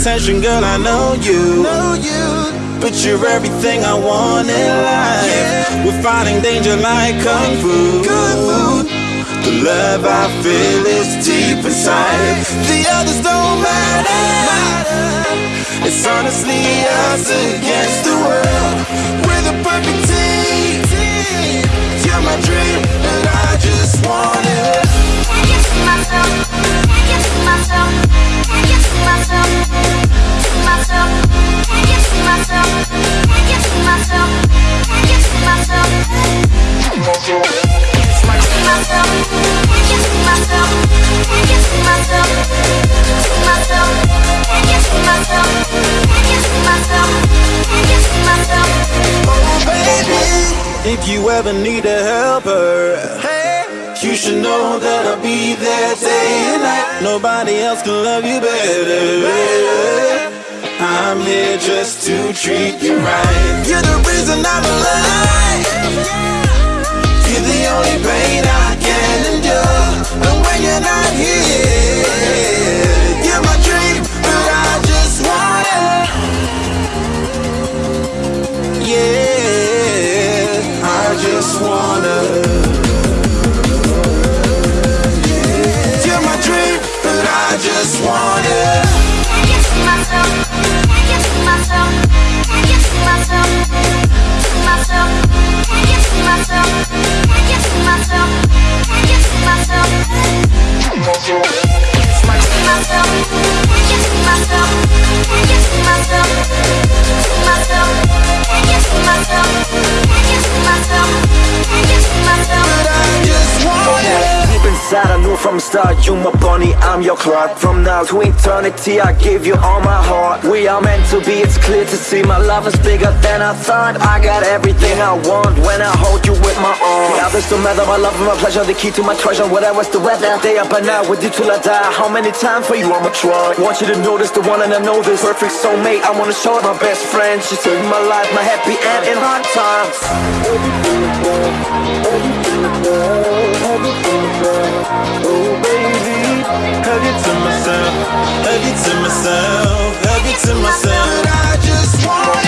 attention, girl, I know you. Know you. But you're everything I want in life. Yeah. We're fighting danger like kung fu. Kung fu. The love I feel is deep inside. The others don't matter. It's honestly us against the world. We're the perfect team. If you ever need a helper, Hey. you should know that I'll be there day and night. Nobody else can love you better. I'm here just to treat you right. You're the reason I'm alive. You're the only pain I can endure. And when you're not here, from start you my bunny, I'm your Clark. From now to eternity, I give you all my heart. We are meant to be, it's clear to see my love is bigger than I thought. I got everything I want when I hold you with my arms. The others don't matter, my love and my pleasure, the key to my treasure. Whatever's the weather, day up and out with you till I die. How many times for you I'ma try? Want you to notice the one and I know this perfect soulmate. I wanna show it my best friend. She saved my life, my happy end in hard times. Oh baby, hug it to myself, hug it to myself, hug it to myself. I just want